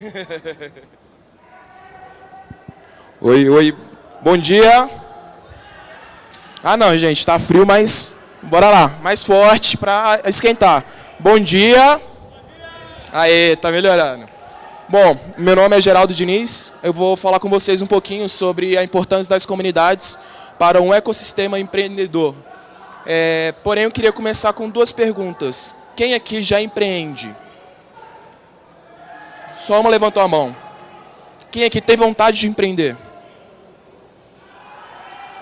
oi, oi. Bom dia. Ah, não, gente, tá frio, mas bora lá. Mais forte para esquentar. Bom dia. Aê, tá melhorando. Bom, meu nome é Geraldo Diniz. Eu vou falar com vocês um pouquinho sobre a importância das comunidades para um ecossistema empreendedor. É, porém, eu queria começar com duas perguntas. Quem aqui já empreende? Só uma levantou a mão. Quem aqui tem vontade de empreender?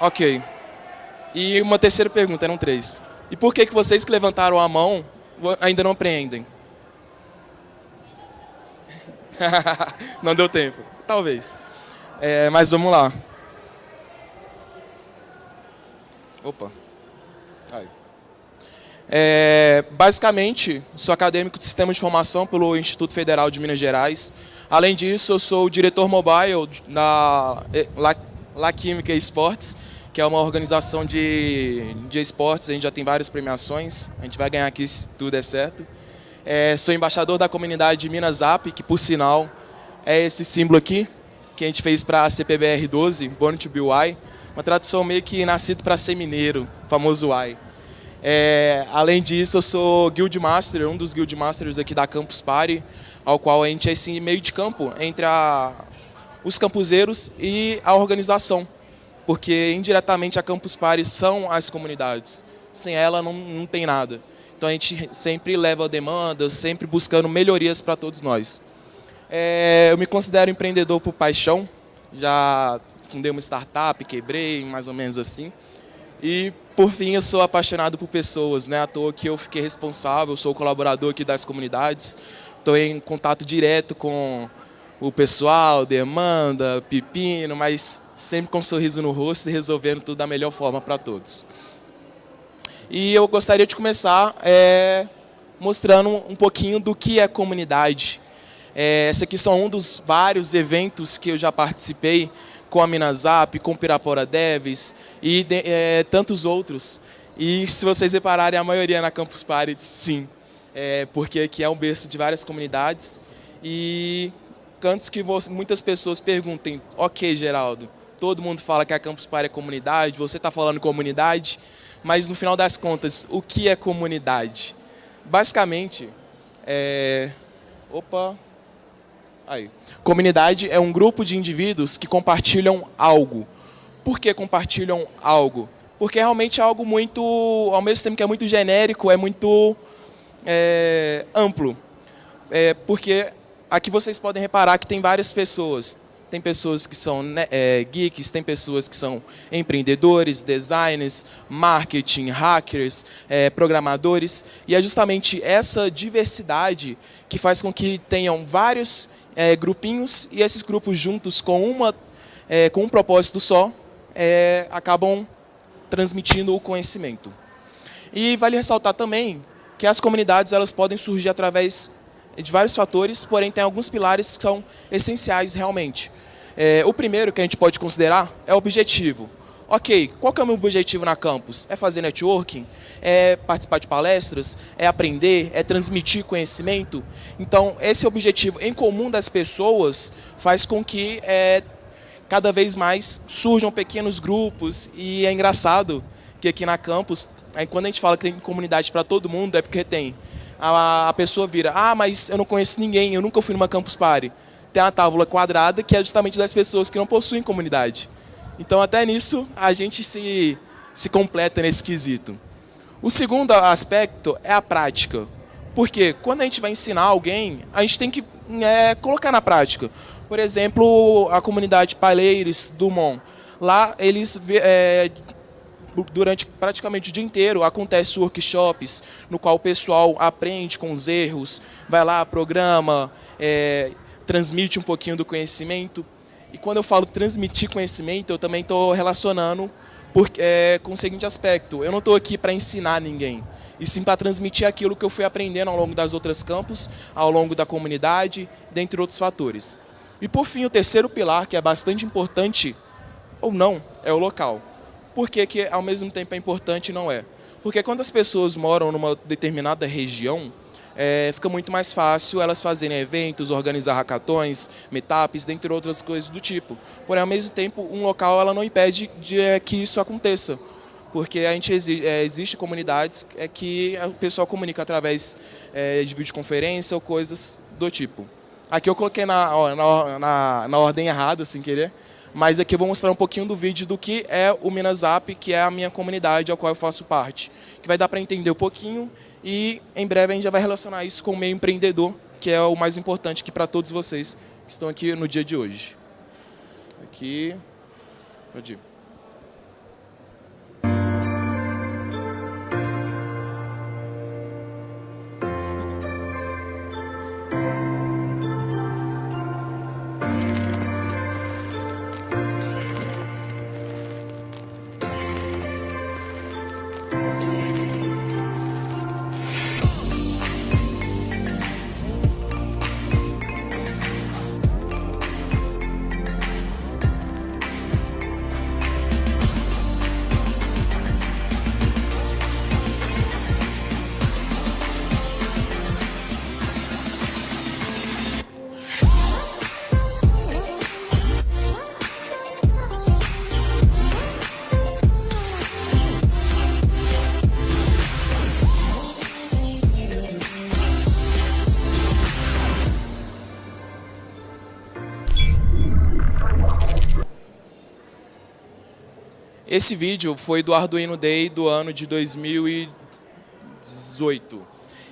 Ok. E uma terceira pergunta, eram três. E por que, que vocês que levantaram a mão ainda não empreendem? não deu tempo. Talvez. É, mas vamos lá. Opa. É, basicamente, sou acadêmico de Sistema de Formação pelo Instituto Federal de Minas Gerais. Além disso, eu sou diretor mobile da La, La Química Esportes, que é uma organização de, de esportes. A gente já tem várias premiações. A gente vai ganhar aqui se tudo é certo. É, sou embaixador da comunidade de Minas App, que por sinal é esse símbolo aqui, que a gente fez para a CPBR 12, Born to Be Why. Uma tradução meio que nascido para ser mineiro, famoso Why. É, além disso, eu sou Guild Master, um dos Guild Masters aqui da Campus Party, ao qual a gente é esse meio de campo entre a, os campuseiros e a organização. Porque indiretamente a Campus Party são as comunidades. Sem ela não, não tem nada. Então a gente sempre leva demandas, sempre buscando melhorias para todos nós. É, eu me considero empreendedor por paixão. Já fundei uma startup, quebrei, mais ou menos assim. E, por fim, eu sou apaixonado por pessoas, né? À toa que eu fiquei responsável, sou colaborador aqui das comunidades. Estou em contato direto com o pessoal, demanda, pepino, mas sempre com um sorriso no rosto e resolvendo tudo da melhor forma para todos. E eu gostaria de começar é, mostrando um pouquinho do que é comunidade. É, esse aqui são um dos vários eventos que eu já participei com a Minasap, com Pirapora Devs e é, tantos outros. E se vocês repararem, a maioria na Campus Party, sim. É, porque aqui é um berço de várias comunidades. E antes que muitas pessoas perguntem, ok, Geraldo, todo mundo fala que a Campus Party é comunidade, você está falando comunidade, mas no final das contas, o que é comunidade? Basicamente, é... Opa! Aí. Comunidade é um grupo de indivíduos que compartilham algo. Por que compartilham algo? Porque realmente é algo muito, ao mesmo tempo que é muito genérico, é muito é, amplo. É, porque aqui vocês podem reparar que tem várias pessoas, tem pessoas que são né, é, geeks, tem pessoas que são empreendedores, designers, marketing, hackers, é, programadores. E é justamente essa diversidade que faz com que tenham vários é, grupinhos e esses grupos juntos com, uma, é, com um propósito só é, acabam transmitindo o conhecimento. E vale ressaltar também que as comunidades elas podem surgir através de vários fatores, porém tem alguns pilares que são essenciais realmente. É, o primeiro que a gente pode considerar é o objetivo. Ok, qual que é o meu objetivo na campus? É fazer networking? É participar de palestras? É aprender? É transmitir conhecimento? Então, esse objetivo em comum das pessoas faz com que é, cada vez mais surjam pequenos grupos e é engraçado que aqui na campus, aí quando a gente fala que tem comunidade para todo mundo, é porque tem. A, a pessoa vira, ah, mas eu não conheço ninguém, eu nunca fui numa campus party tem a tábua quadrada, que é justamente das pessoas que não possuem comunidade. Então, até nisso, a gente se, se completa nesse quesito. O segundo aspecto é a prática. Porque quando a gente vai ensinar alguém, a gente tem que é, colocar na prática. Por exemplo, a comunidade Paleiros do Mon. Lá, eles, é, durante praticamente o dia inteiro, acontecem workshops, no qual o pessoal aprende com os erros, vai lá, programa, é, transmite um pouquinho do conhecimento. E quando eu falo transmitir conhecimento, eu também estou relacionando é, com o seguinte aspecto. Eu não estou aqui para ensinar ninguém, e sim para transmitir aquilo que eu fui aprendendo ao longo das outras campos, ao longo da comunidade, dentre outros fatores. E por fim, o terceiro pilar, que é bastante importante, ou não, é o local. Por que, que ao mesmo tempo é importante e não é? Porque quando as pessoas moram numa determinada região, é, fica muito mais fácil elas fazerem eventos, organizar hackathons, meetups, dentre outras coisas do tipo. Porém, ao mesmo tempo, um local ela não impede de é, que isso aconteça, porque a gente existe, é, existe comunidades é, que o pessoal comunica através é, de videoconferência ou coisas do tipo. Aqui eu coloquei na, na, na, na ordem errada, sem querer, mas aqui eu vou mostrar um pouquinho do vídeo do que é o Minasap, que é a minha comunidade, a qual eu faço parte. Que vai dar para entender um pouquinho e em breve a gente já vai relacionar isso com o meio empreendedor, que é o mais importante aqui para todos vocês que estão aqui no dia de hoje. Aqui, pode ir. Esse vídeo foi do Arduino Day do ano de 2018.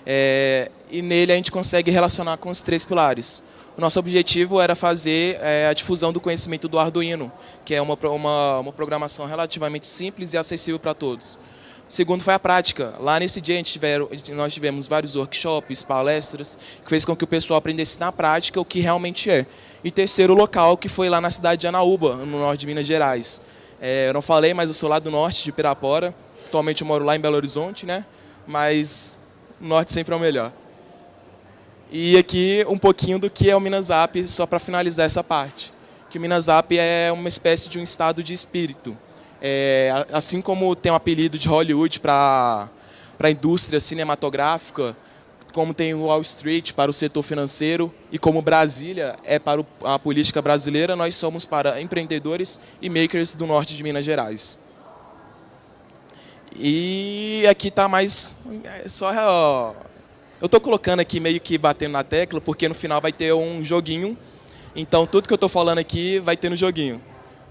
É, e nele a gente consegue relacionar com os três pilares. O nosso objetivo era fazer é, a difusão do conhecimento do Arduino, que é uma, uma, uma programação relativamente simples e acessível para todos. Segundo foi a prática. Lá nesse dia tiver, nós tivemos vários workshops, palestras, que fez com que o pessoal aprendesse na prática o que realmente é. E terceiro, o local, que foi lá na cidade de Anaúba, no norte de Minas Gerais. É, eu não falei, mas eu sou lá do norte de Pirapora. Atualmente eu moro lá em Belo Horizonte, né? Mas o norte sempre é o melhor. E aqui um pouquinho do que é o Minasap, só para finalizar essa parte. Que o Minasap é uma espécie de um estado de espírito. É, assim como tem o um apelido de Hollywood para a indústria cinematográfica, como tem o Wall Street para o setor financeiro e como Brasília é para a política brasileira, nós somos para empreendedores e makers do norte de Minas Gerais. E aqui está mais... É só, eu estou colocando aqui meio que batendo na tecla, porque no final vai ter um joguinho. Então, tudo que eu estou falando aqui vai ter no joguinho.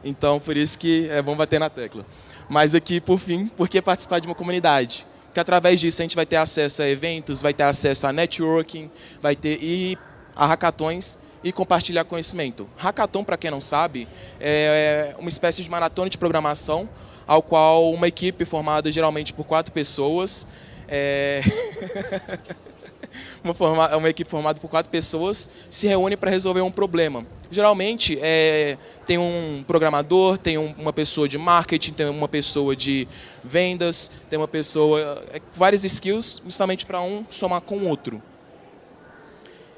Então, por isso que é bom bater na tecla. Mas aqui, por fim, por que participar de uma comunidade? Que através disso a gente vai ter acesso a eventos, vai ter acesso a networking, vai ter e a hackathons e compartilhar conhecimento. Hackathon, para quem não sabe, é uma espécie de maratona de programação, ao qual uma equipe formada geralmente por quatro pessoas, é... uma, forma, uma equipe formada por quatro pessoas se reúne para resolver um problema. Geralmente, é, tem um programador, tem um, uma pessoa de marketing, tem uma pessoa de vendas, tem uma pessoa... É, várias skills, justamente para um somar com o outro.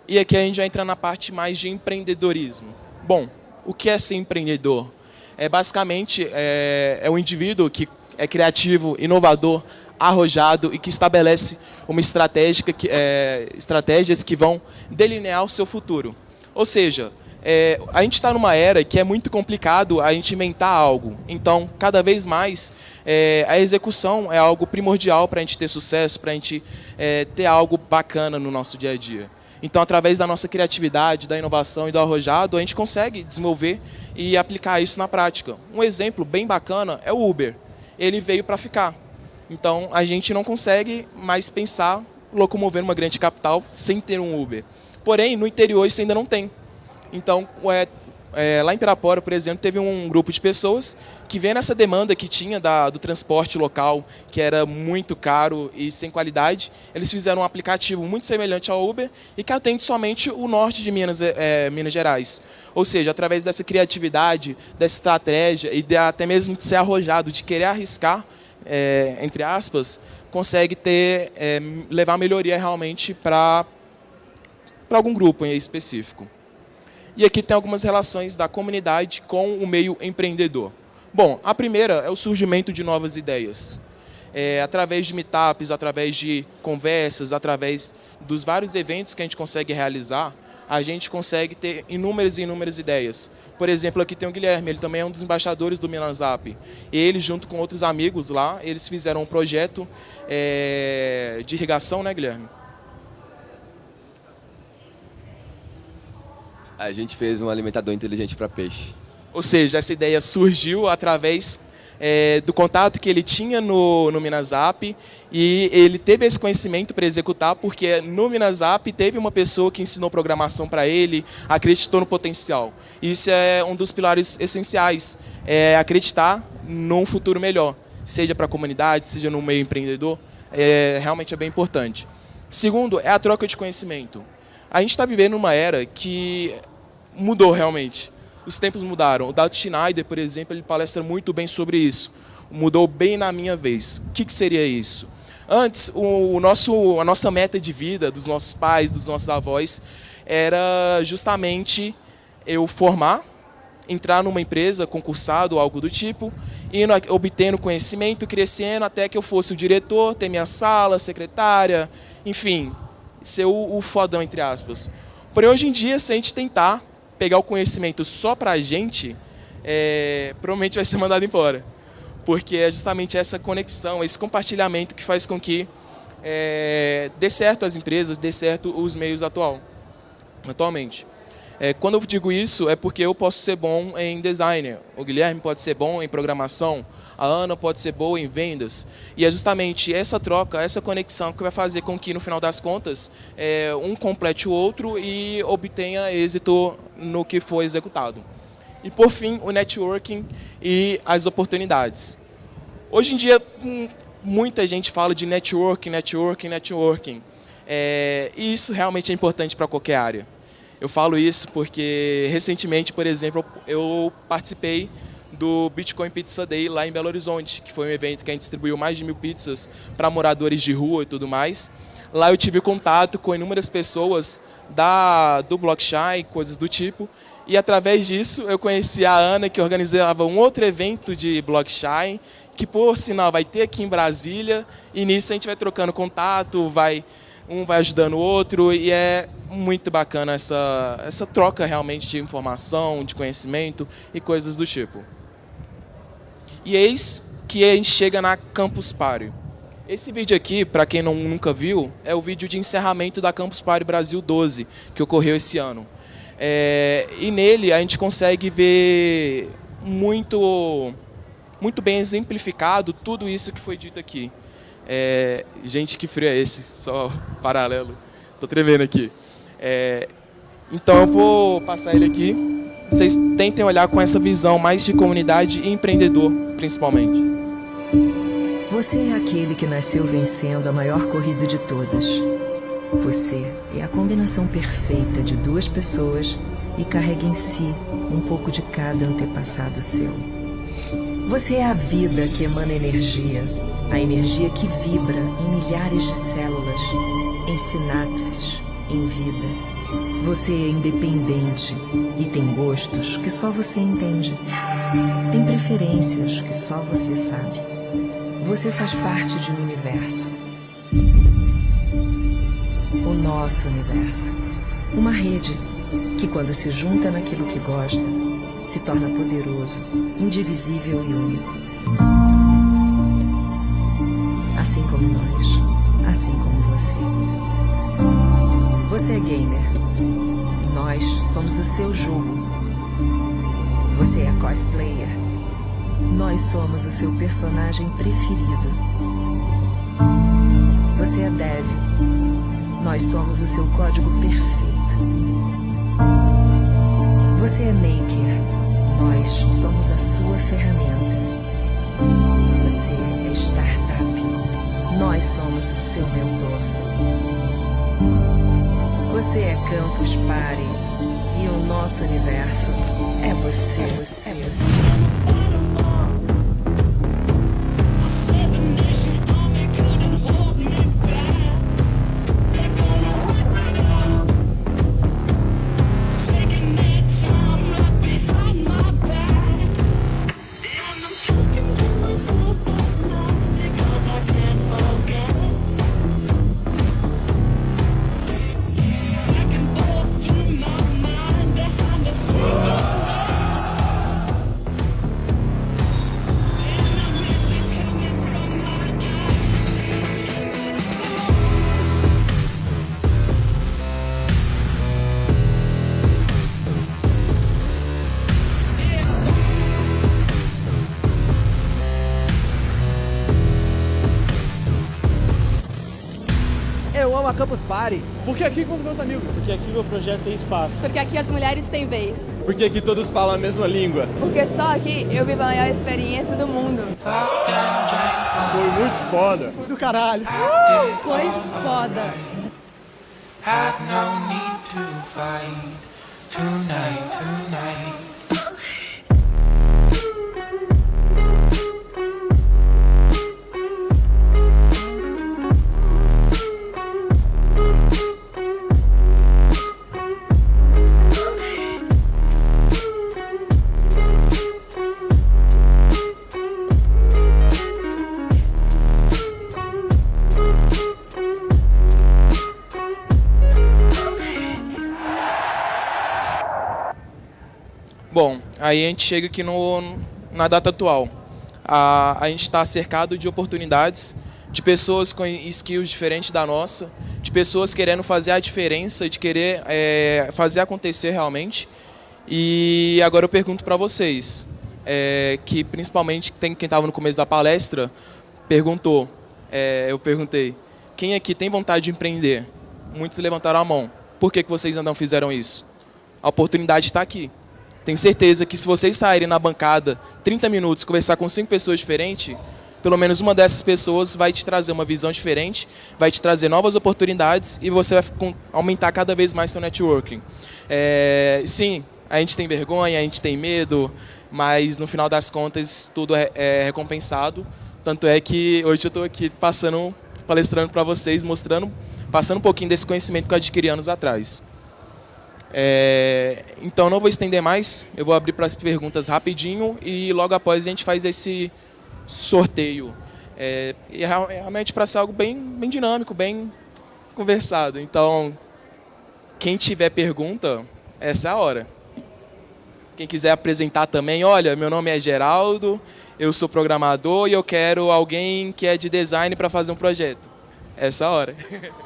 E aqui a gente vai entrar na parte mais de empreendedorismo. Bom, o que é ser empreendedor? É basicamente é, é um indivíduo que é criativo, inovador, arrojado e que estabelece uma estratégia que, é, estratégias que vão delinear o seu futuro. Ou seja, é, a gente está numa era que é muito complicado a gente inventar algo. Então, cada vez mais, é, a execução é algo primordial para a gente ter sucesso, para a gente é, ter algo bacana no nosso dia a dia. Então, através da nossa criatividade, da inovação e do arrojado, a gente consegue desenvolver e aplicar isso na prática. Um exemplo bem bacana é o Uber. Ele veio para ficar. Então, a gente não consegue mais pensar locomover uma grande capital sem ter um Uber. Porém, no interior isso ainda não tem. Então, é, é, lá em Pirapora, por exemplo, teve um grupo de pessoas que vendo essa demanda que tinha da, do transporte local, que era muito caro e sem qualidade, eles fizeram um aplicativo muito semelhante ao Uber e que atende somente o norte de Minas, é, Minas Gerais. Ou seja, através dessa criatividade, dessa estratégia e de, até mesmo de ser arrojado, de querer arriscar, é, entre aspas, consegue ter, é, levar melhoria realmente para algum grupo específico. E aqui tem algumas relações da comunidade com o meio empreendedor. Bom, a primeira é o surgimento de novas ideias. é, através de meetups, através de conversas, através dos vários eventos que a gente consegue realizar, a gente consegue ter inúmeras e inúmeras ideias. Por exemplo, aqui tem o Guilherme, ele também é um dos embaixadores do Milanzap. Ele, junto com outros amigos lá, eles fizeram um projeto é, de irrigação, né, Guilherme? A gente fez um alimentador inteligente para peixe. Ou seja, essa ideia surgiu através é, do contato que ele tinha no, no Minasap e ele teve esse conhecimento para executar porque no Minasap teve uma pessoa que ensinou programação para ele, acreditou no potencial. Isso é um dos pilares essenciais, é acreditar num futuro melhor, seja para a comunidade, seja no meio empreendedor, é, realmente é bem importante. Segundo, é a troca de conhecimento. A gente está vivendo uma era que mudou realmente os tempos mudaram. O Dado Schneider, por exemplo, ele palestra muito bem sobre isso. Mudou bem na minha vez. O que, que seria isso? Antes, o, nosso, a nossa meta de vida dos nossos pais, dos nossos avós, era justamente eu formar, entrar numa empresa, concursado, algo do tipo, indo, obtendo conhecimento, crescendo, até que eu fosse o diretor, ter minha sala, secretária, enfim, ser o, o fodão, entre aspas. Porém, hoje em dia, se a gente tentar pegar o conhecimento só para a gente, é, provavelmente vai ser mandado embora. Porque é justamente essa conexão, esse compartilhamento que faz com que é, dê certo as empresas, dê certo os meios atual, atualmente. É, quando eu digo isso, é porque eu posso ser bom em design, o Guilherme pode ser bom em programação, a Ana pode ser boa em vendas. E é justamente essa troca, essa conexão que vai fazer com que, no final das contas, é, um complete o outro e obtenha êxito no que foi executado. E, por fim, o networking e as oportunidades. Hoje em dia, hum, muita gente fala de networking, networking, networking. É, e isso realmente é importante para qualquer área. Eu falo isso porque, recentemente, por exemplo, eu participei do Bitcoin Pizza Day lá em Belo Horizonte, que foi um evento que a gente distribuiu mais de mil pizzas para moradores de rua e tudo mais. Lá eu tive contato com inúmeras pessoas da, do blockchain, coisas do tipo, e através disso eu conheci a Ana, que organizava um outro evento de blockchain, que por sinal vai ter aqui em Brasília, e nisso a gente vai trocando contato, vai um vai ajudando o outro, e é muito bacana essa, essa troca realmente de informação, de conhecimento e coisas do tipo. E eis que a gente chega na Campus Party. Esse vídeo aqui, para quem não, nunca viu, é o vídeo de encerramento da Campus Party Brasil 12, que ocorreu esse ano. É, e nele a gente consegue ver muito, muito bem exemplificado tudo isso que foi dito aqui. É, gente, que frio é esse? Só paralelo. Tô tremendo aqui. É, então eu vou passar ele aqui vocês tentem olhar com essa visão mais de comunidade e empreendedor, principalmente. Você é aquele que nasceu vencendo a maior corrida de todas. Você é a combinação perfeita de duas pessoas e carrega em si um pouco de cada antepassado seu. Você é a vida que emana energia, a energia que vibra em milhares de células, em sinapses, em vida. Você é independente e tem gostos que só você entende. Tem preferências que só você sabe. Você faz parte de um universo. O nosso universo. Uma rede que, quando se junta naquilo que gosta, se torna poderoso, indivisível e único. Assim como nós, assim como você. Você é gamer nós somos o seu jogo. Você é cosplayer. Nós somos o seu personagem preferido. Você é dev. Nós somos o seu código perfeito. Você é maker. Nós somos a sua ferramenta. Você. Nós somos o seu mentor. Você é Campus Party e o nosso universo é você, é você, é você. Uma Campus Party? Porque aqui encontro meus amigos. Porque aqui meu projeto tem espaço. Porque aqui as mulheres têm vez. Porque aqui todos falam a mesma língua. Porque só aqui eu vivo a maior experiência do mundo. Foi muito foda. Do caralho. Foi foda. Had no need to fight tonight, tonight. Aí a gente chega aqui no, na data atual. A, a gente está cercado de oportunidades, de pessoas com skills diferentes da nossa, de pessoas querendo fazer a diferença, de querer é, fazer acontecer realmente. E agora eu pergunto para vocês, é, que principalmente tem quem estava no começo da palestra, perguntou, é, eu perguntei, quem aqui tem vontade de empreender? Muitos levantaram a mão. Por que, que vocês ainda não fizeram isso? A oportunidade está aqui. Tenho certeza que se vocês saírem na bancada 30 minutos conversar com cinco pessoas diferentes, pelo menos uma dessas pessoas vai te trazer uma visão diferente, vai te trazer novas oportunidades e você vai aumentar cada vez mais seu networking. É, sim, a gente tem vergonha, a gente tem medo, mas no final das contas tudo é, é recompensado. Tanto é que hoje eu estou aqui passando, palestrando para vocês, mostrando, passando um pouquinho desse conhecimento que eu adquiri anos atrás. É, então não vou estender mais, eu vou abrir para as perguntas rapidinho e logo após a gente faz esse sorteio. É, e é realmente para ser algo bem, bem dinâmico, bem conversado. Então, quem tiver pergunta, essa é a hora. Quem quiser apresentar também, olha, meu nome é Geraldo, eu sou programador e eu quero alguém que é de design para fazer um projeto. Essa é a hora.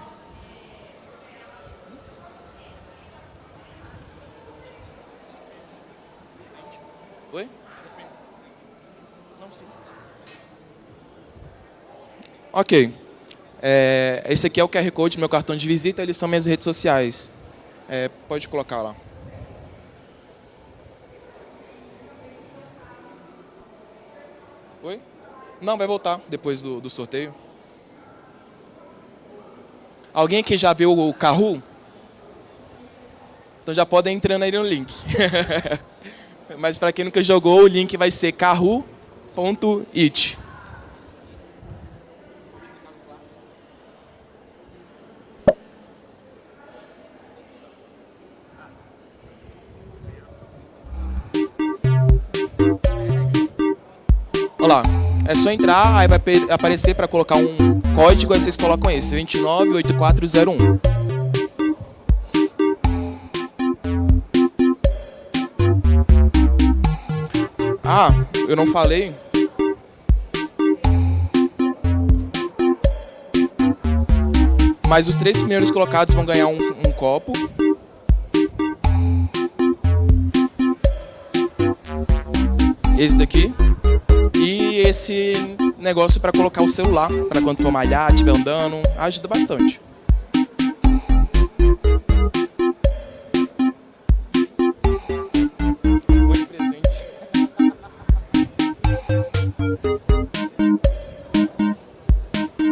Oi? Não, sim. Ok. É, esse aqui é o QR Code meu cartão de visita, eles são minhas redes sociais. É, pode colocar lá. Oi? Não, vai voltar depois do, do sorteio. Alguém aqui já viu o Carru? Então já podem entrando aí no link. Mas para quem nunca jogou, o link vai ser carru.it. é só entrar, aí vai aparecer para colocar um código, aí vocês colocam esse, 298401. Ah, eu não falei. Mas os três primeiros colocados vão ganhar um, um copo. Esse daqui. Esse negócio para colocar o celular, para quando for malhar, estiver andando, ajuda bastante.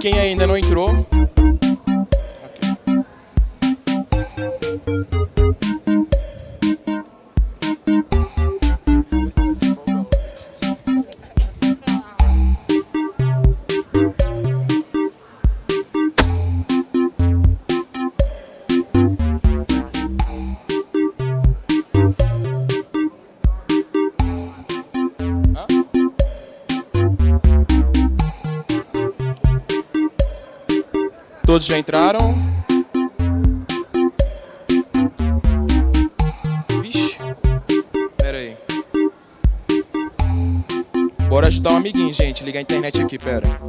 Quem ainda não entrou, Todos já entraram? Vixe. Pera aí. Bora ajudar um amiguinho, gente. Liga a internet aqui, pera.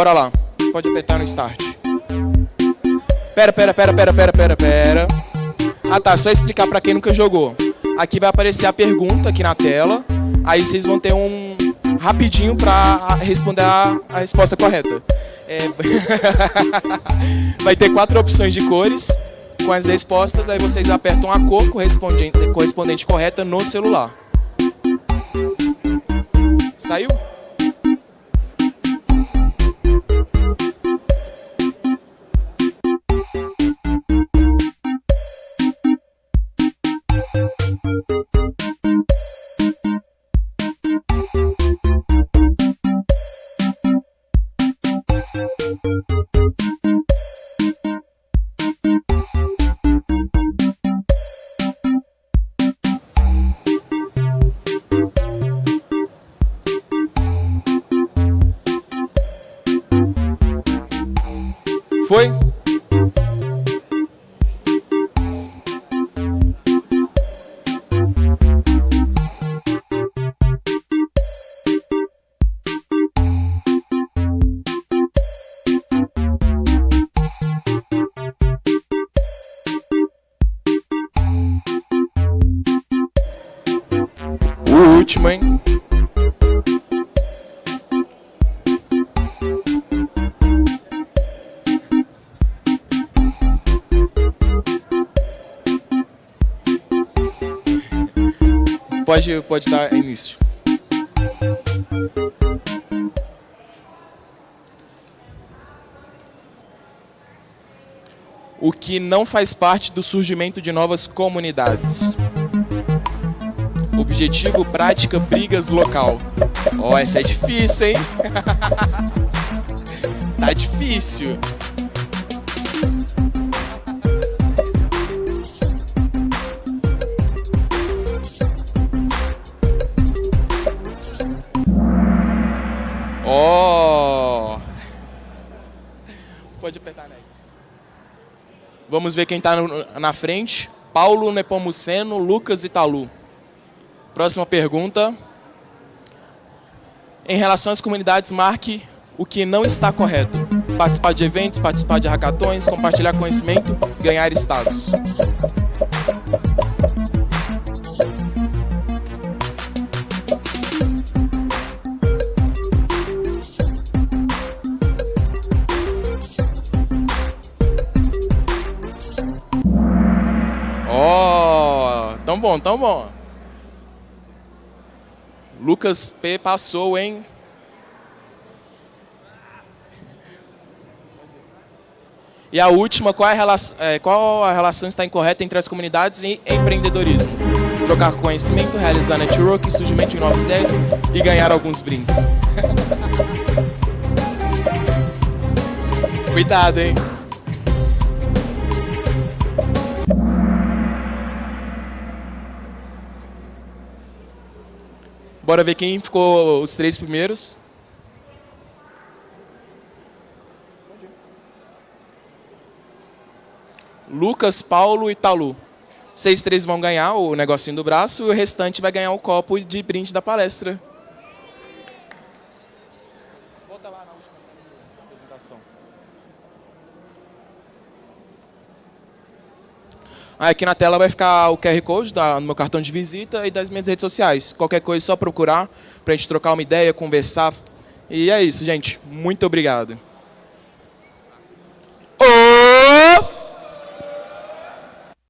Bora lá. Pode apertar no start. Pera, pera, pera, pera, pera, pera, pera. Ah tá, só explicar pra quem nunca jogou. Aqui vai aparecer a pergunta aqui na tela. Aí vocês vão ter um rapidinho pra responder a, a resposta correta. É... vai ter quatro opções de cores com as respostas. Aí vocês apertam a cor correspondente, correspondente correta no celular. Saiu? Foi? Pode, pode dar início. O que não faz parte do surgimento de novas comunidades. Objetivo, prática, brigas, local. Ó, oh, essa é difícil, hein? tá difícil. Vamos ver quem está na frente. Paulo Nepomuceno, Lucas Italu. Próxima pergunta. Em relação às comunidades, marque o que não está correto. Participar de eventos, participar de hackathons, compartilhar conhecimento, ganhar status. Bom, tão bom. Lucas P passou, hein? E a última, qual, é a relação, é, qual a relação está incorreta entre as comunidades e empreendedorismo? Trocar conhecimento, realizar network, surgimento de novas ideias e ganhar alguns brindes. Cuidado, hein? Bora ver quem ficou os três primeiros. Lucas, Paulo e Talu. Vocês três vão ganhar o negocinho do braço e o restante vai ganhar o copo de brinde da palestra. Volta lá na última apresentação. Aqui na tela vai ficar o QR Code do meu cartão de visita e das minhas redes sociais. Qualquer coisa é só procurar para a gente trocar uma ideia, conversar. E é isso, gente. Muito obrigado.